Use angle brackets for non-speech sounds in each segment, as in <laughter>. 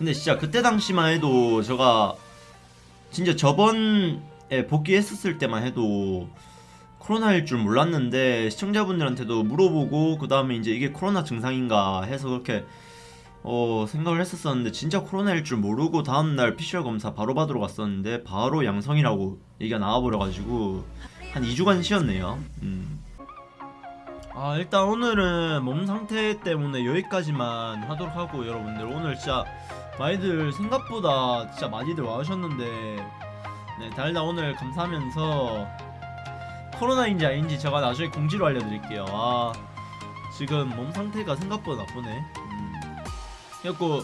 근데 진짜 그때 당시만 해도 제가 진짜 저번에 복귀했었을 때만 해도 코로나일 줄 몰랐는데 시청자분들한테도 물어보고 그 다음에 이제 이게 코로나 증상인가 해서 그렇게 어 생각을 했었었는데 진짜 코로나일 줄 모르고 다음날 PCR 검사 바로 받으러 갔었는데 바로 양성이라고 얘기가 나와버려가지고 한 2주간 쉬었네요 음. 아 일단 오늘은 몸 상태 때문에 여기까지만 하도록 하고 여러분들 오늘 진짜 많이들 생각보다 진짜 많이들 와주셨는데 네 달다 오늘 감사하면서 코로나인지 아닌지 제가 나중에 공지로 알려드릴게요. 아 지금 몸 상태가 생각보다 나쁘네. 음. 그래갖고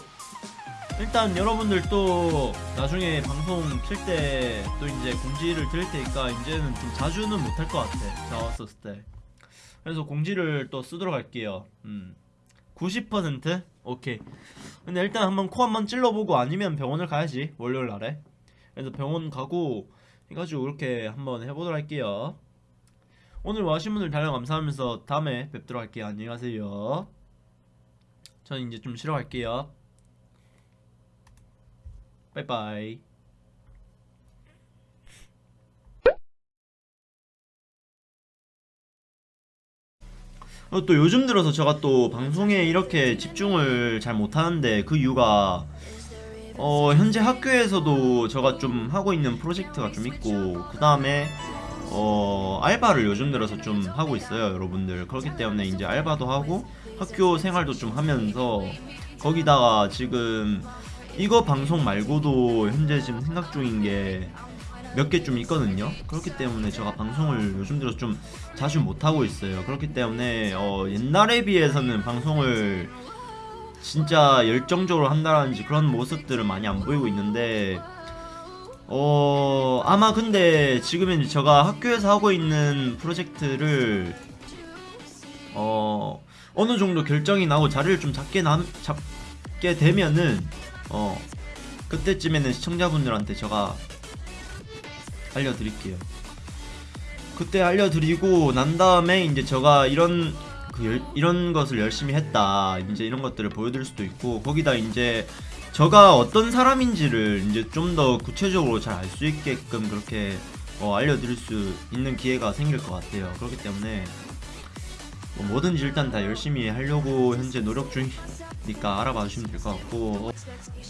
일단 여러분들 또 나중에 방송 킬 때 또 이제 공지를 드릴 테니까 이제는 좀 자주는 못할 것 같아 제가 왔었을 때. 그래서 공지를 또 쓰도록 할게요. 음. 90% 오케이. 근데 일단 한번 코 한번 찔러보고 아니면 병원을 가야지 월요일 날에. 그래서 병원 가고 해가지고 이렇게 한번 해보도록 할게요. 오늘 와신 분들 다량 감사하면서 다음에 뵙도록 할게요. 안녕히 가세요. 저는 이제 좀 쉬러 갈게요. 빠이빠이 또 요즘 들어서 제가 또 방송에 이렇게 집중을 잘 못하는데 그 이유가 어, 현재 학교에서도 제가 좀 하고 있는 프로젝트가 좀 있고 그 다음에 어, 알바를 요즘 들어서 좀 하고 있어요 여러분들. 그렇기 때문에 이제 알바도 하고 학교 생활도 좀 하면서 거기다가 지금 이거 방송 말고도 현재 지금 생각 중인 게 몇 개 좀 있거든요. 그렇기 때문에 제가 방송을 요즘 들어서 좀 자주 못하고 있어요. 그렇기 때문에 어, 옛날에 비해서는 방송을 진짜 열정적으로 한다라든지 그런 모습들을 많이 안 보이고 있는데 어 아마 근데 지금은 제가 학교에서 하고 있는 프로젝트를 어 어느 정도 결정이 나고 자리를 좀 잡게 남 잡게 되면은 어 그때쯤에는 시청자분들한테 제가 알려드릴게요. 그때 알려드리고 난 다음에 이제 제가 이런 그 열, 이런 것을 열심히 했다 이제 이런 것들을 보여드릴 수도 있고 거기다 이제 저가 어떤 사람인지를 이제 좀 더 구체적으로 잘 알 수 있게끔 그렇게 어, 알려드릴 수 있는 기회가 생길 것 같아요. 그렇기 때문에 뭐 뭐든지 일단 다 열심히 하려고 현재 노력 중이니까 알아봐 주시면 될 것 같고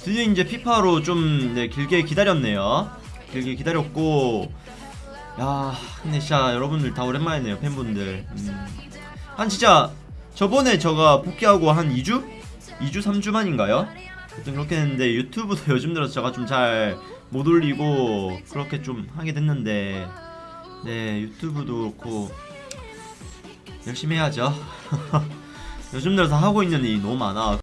드디어 이제 피파로 좀 네, 길게 기다렸네요. 길게 기다렸고 야 근데 진짜 여러분들 다 오랜만이네요 팬분들 음. 한 진짜 저번에 제가 복귀하고 한 2주? 2주 3주 만인가요? 하여튼 그렇게 했는데 유튜브도 <laughs> 요즘 들어서 제가 좀 잘 못 올리고 그렇게 좀 하게 됐는데 네 유튜브도 그렇고 열심히 해야죠 <laughs> 요즘 들어서 하고 있는 일이 너무 많아